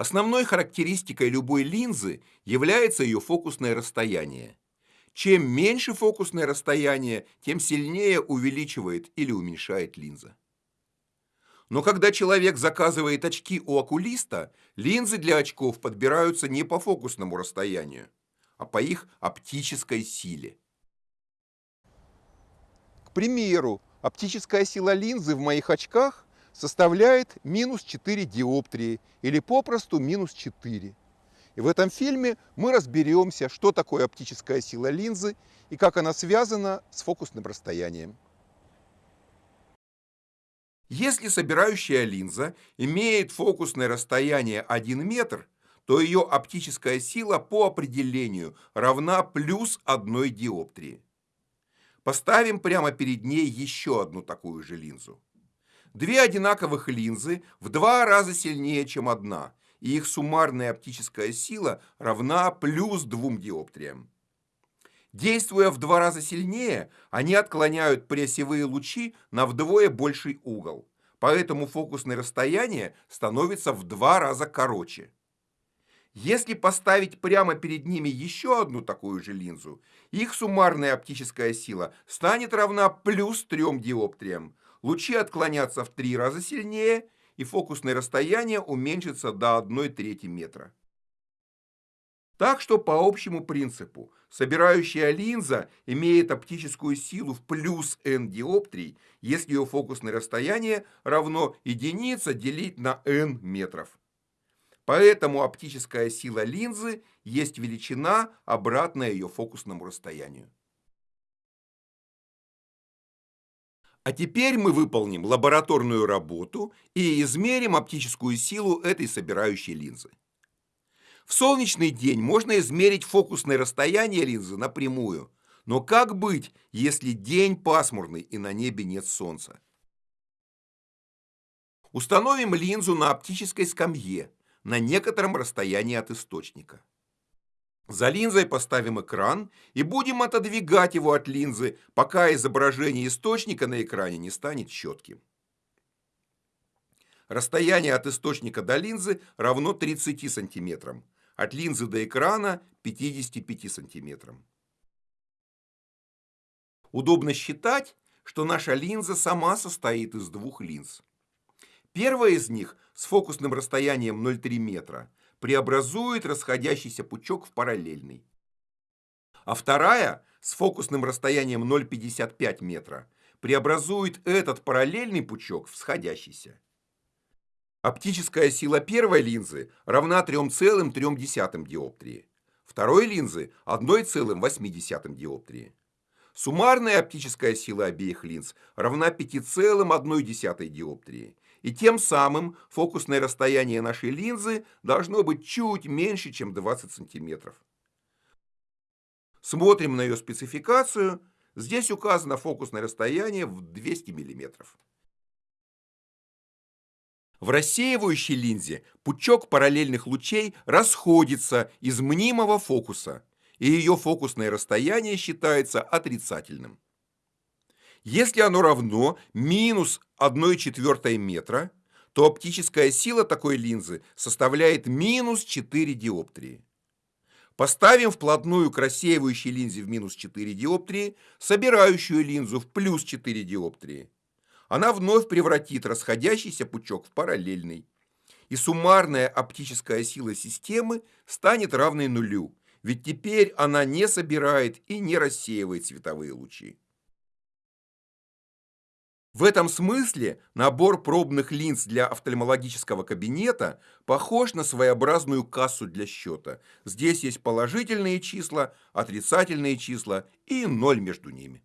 Основной характеристикой любой линзы является ее фокусное расстояние. Чем меньше фокусное расстояние, тем сильнее увеличивает или уменьшает линза. Но когда человек заказывает очки у окулиста, линзы для очков подбираются не по фокусному расстоянию, а по их оптической силе. К примеру, оптическая сила линзы в моих очках составляет минус 4 диоптрии или попросту минус 4. И в этом фильме мы разберемся, что такое оптическая сила линзы и как она связана с фокусным расстоянием. Если собирающая линза имеет фокусное расстояние 1 метр, то ее оптическая сила по определению равна плюс 1 диоптрии. Поставим прямо перед ней еще одну такую же линзу. Две одинаковых линзы в два раза сильнее, чем одна, и их суммарная оптическая сила равна плюс двум диоптриям. Действуя в два раза сильнее, они отклоняют прессевые лучи на вдвое больший угол, поэтому фокусное расстояние становится в два раза короче. Если поставить прямо перед ними еще одну такую же линзу, их суммарная оптическая сила станет равна плюс трем диоптриям, лучи отклонятся в три раза сильнее, и фокусное расстояние уменьшится до 1 трети метра. Так что по общему принципу собирающая линза имеет оптическую силу в плюс n диоптрий, если ее фокусное расстояние равно единица делить на n метров. Поэтому оптическая сила линзы есть величина, обратная ее фокусному расстоянию. А теперь мы выполним лабораторную работу и измерим оптическую силу этой собирающей линзы. В солнечный день можно измерить фокусное расстояние линзы напрямую, но как быть, если день пасмурный и на небе нет солнца? Установим линзу на оптической скамье на некотором расстоянии от источника. За линзой поставим экран и будем отодвигать его от линзы, пока изображение источника на экране не станет четким. Расстояние от источника до линзы равно 30 сантиметрам, от линзы до экрана 55 сантиметрам. Удобно считать, что наша линза сама состоит из двух линз. Первая из них с фокусным расстоянием 0,3 метра преобразует расходящийся пучок в параллельный. А вторая с фокусным расстоянием 0,55 метра преобразует этот параллельный пучок в сходящийся. Оптическая сила первой линзы равна 3,3 диоптрии, второй линзы 1,8 диоптрии. Суммарная оптическая сила обеих линз равна 5,1 диоптрии, и тем самым фокусное расстояние нашей линзы должно быть чуть меньше, чем 20 сантиметров. Смотрим на ее спецификацию. Здесь указано фокусное расстояние в 200 миллиметров. В рассеивающей линзе пучок параллельных лучей расходится из мнимого фокуса, и ее фокусное расстояние считается отрицательным. Если оно равно минус 1 четвертой метра, то оптическая сила такой линзы составляет минус 4 диоптрии. Поставим вплотную к рассеивающей линзе в минус 4 диоптрии собирающую линзу в плюс 4 диоптрии. Она вновь превратит расходящийся пучок в параллельный. И суммарная оптическая сила системы станет равной нулю, ведь теперь она не собирает и не рассеивает световые лучи. В этом смысле набор пробных линз для офтальмологического кабинета похож на своеобразную кассу для счета. Здесь есть положительные числа, отрицательные числа и ноль между ними.